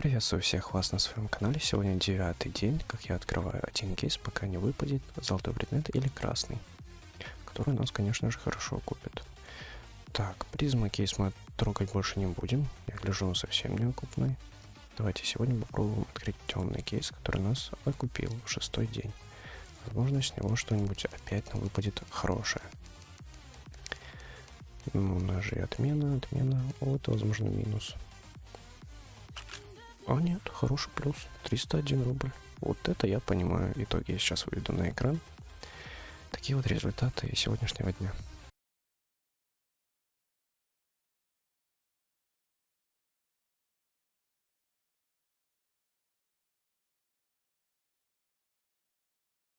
Приветствую всех вас на своем канале. Сегодня девятый день, как я открываю один кейс, пока не выпадет золотой предмет или красный, который нас, конечно же, хорошо купит. Так, призма кейс мы трогать больше не будем. Я гляжу, он совсем не окупный. Давайте сегодня попробуем открыть темный кейс, который нас окупил в шестой день. Возможно, с него что-нибудь опять выпадет хорошее. Ну, ножи отмена, отмена. Вот, возможно, минус. А нет, хороший плюс. 301 рубль. Вот это я понимаю. Итоги я сейчас выведу на экран. Такие вот результаты сегодняшнего дня.